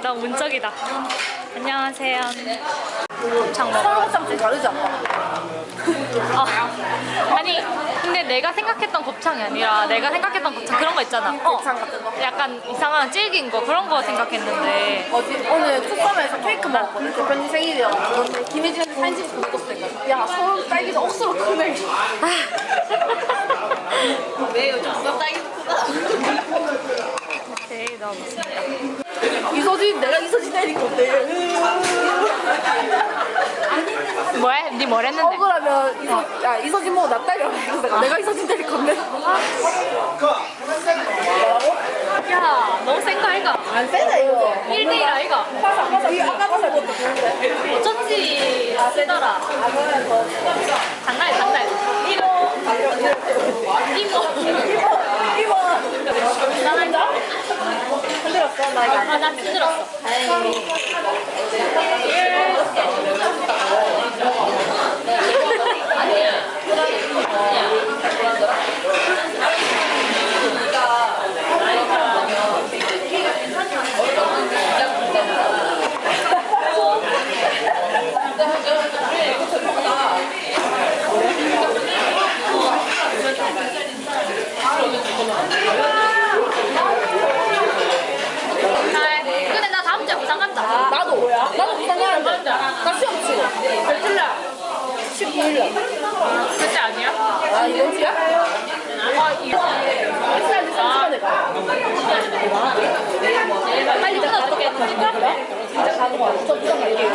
여기다. 안녕하세요. 곱창 먹어. 서울곱창 좀 다르지 않나? 어. 아니 근데 내가 생각했던 곱창이 아니라 내가 생각했던 곱창 그런 거 있잖아. 어. 곱창 같은 거? 약간 이상한 질긴 거 그런 거 생각했는데 어제 오늘 투썸에서 케이크 먹었거든. 대표님 생일이라고. 김혜진한테 사진 찍고 보내줬으니까. 야, 서울 딸기가 억수로 크네. 왜 요즘 수업 딸기도 크다. 되게 너무 이서진, 내가 이서진 때릴 건데. 뭐야? 니뭘 했는데? 억울하면 이서, 야, 이서진 뭐나 딸려. 그래서 내가, 이서진 때릴 건데. 야 너무 센 거 아이가? 안 세다, 이거. 1대1 아이가? 파사. 이 아까 파사 것도 좋은데. 어쩐지 세더라. 아, 더. 장난 장난. 이모. 이모. 이모, 이모. 나간다? 흔 나 이거 안 아나 힘들었어. 다행히. 근데 나 다음 주에 부산 간다. 나도 뭐야? 나도 부산 가는데. 나 시험 치고. 며칠날? 19일. 그때 아니야? 아, 이번 주야? 아 이거. 일산 시간에 가. 빨리 끊어줄게. 진짜 가는 거야. 저 부산 갈게요.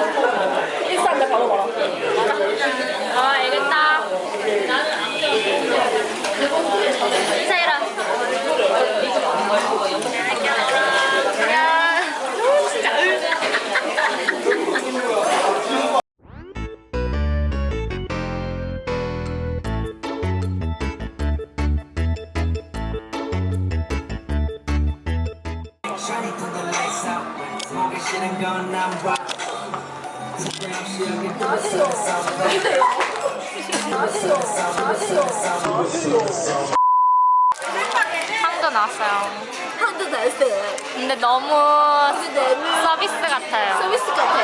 Damn, she a get the sauce out. 상도 나왔어요. 한도 날씨. 근데 너무 서비스 같아요. 서비스 같아.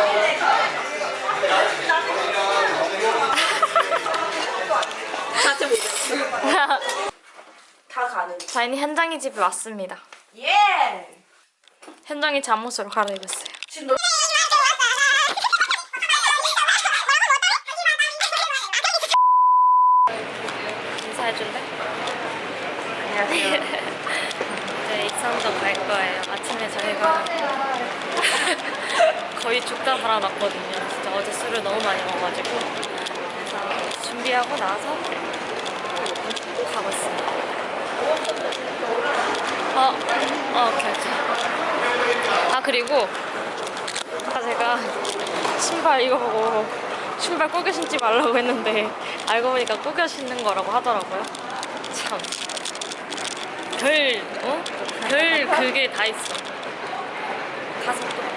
같이 보자. 다 가는. 저희는 현장이 집에 왔습니다. 예! 현장이 잠옷으로 갈아입었어요. 지금 너 인사 해줄래? 안녕하세요. 이제 익산동 갈 거예요. 아침에 저희가 거의 죽다 살아났거든요. 진짜 어제 술을 너무 많이 먹어가지고 그래서 준비하고 나서 가고 있습니다. 어, 어, 오케이, 오케이. 아, 그리고 아까 제가 신발 이거 보고 신발 꾸겨 신지 말라고 했는데 알고 보니까 꾸겨 신는 거라고 하더라고요. 참. 별, 어? 별 그게 다 있어. 가서 또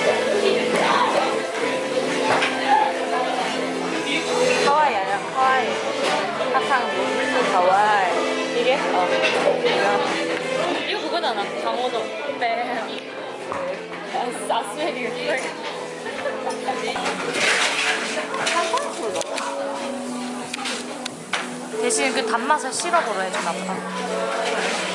하와이. 사탕 무슨 하와이. 이게? 어. 이거 그거잖아 강호동 네 아, 아스웨리. 대신 그 단맛을 시럽으로 해주나 보다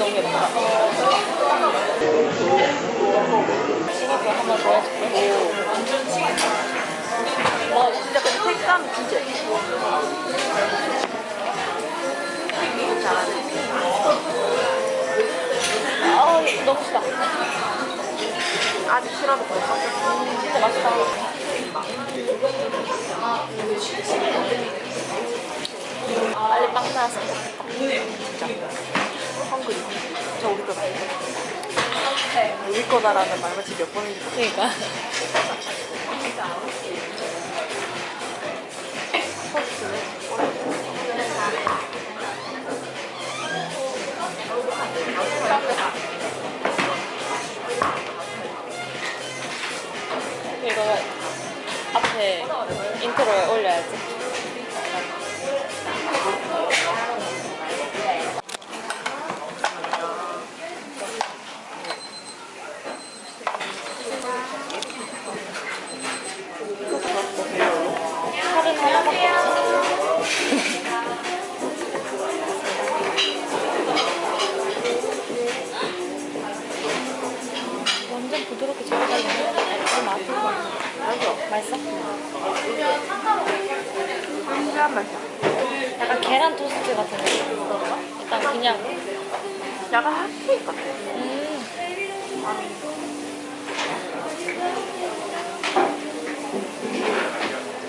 너무 예쁘다 이거 한번 보여줄게 어, 진짜 근데 색감 진짜 예뻐. 아 너무 싫다 아직 싫어도 벌써. 진짜 맛있다 빨리 빵 좋겠다 진짜. 헝그리. 저 우리 거다. 우리 거다라는 말만 지금 몇 번인지. 그러니까 이거 맛이야. 약간 계란 토스트 같은 느낌 일단 그냥 약간 핫케이크 같아. 음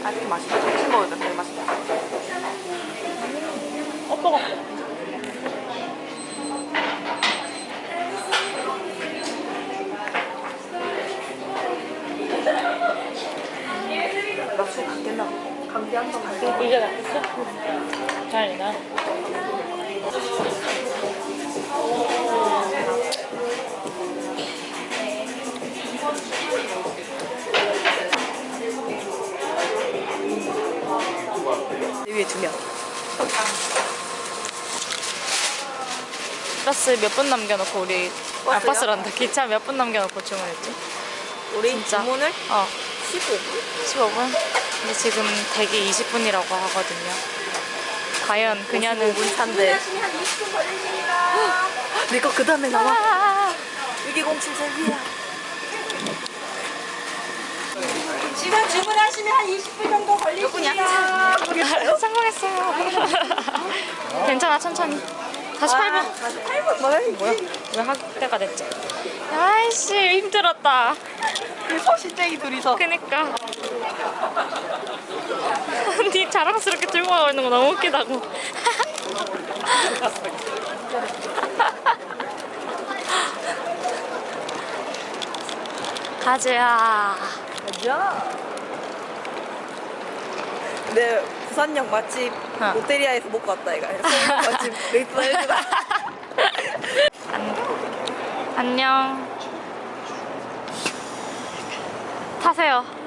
아직 맛있다. 점심 때 제일 맛있다. 어, 뜨거 나술 받겠나 봐. 이제 맛있어? 잘이나 위에 두 명. 버스 몇 분 남겨놓고 우리 아 버스요? 버스란다 기차 몇 분 남겨놓고 주문했지? 우리 진짜? 주문을 어 15분? 15분? 근데 지금 대기 20분이라고 하거든요 과연 그녀는 5분 차인데. 내거 그 다음에 나와. 아, 이게 07세기야. 지금 주문하시면 한 20분 정도 걸리십니다. 성공했어요 괜찮아 천천히 48분 8분 뭐야? 뭐야? 왜 학대가 됐지? 아이씨 힘들었다 그 서시쟁이 둘이서. 그니까 니 자랑스럽게 들고 가고 있는 거 너무 웃기다고 가즈야 야. 내 부산역 맛집 어. 롯데리아에서 먹고 왔다 이거 서울 맛집 레이트 해주다 안녕. 타세요.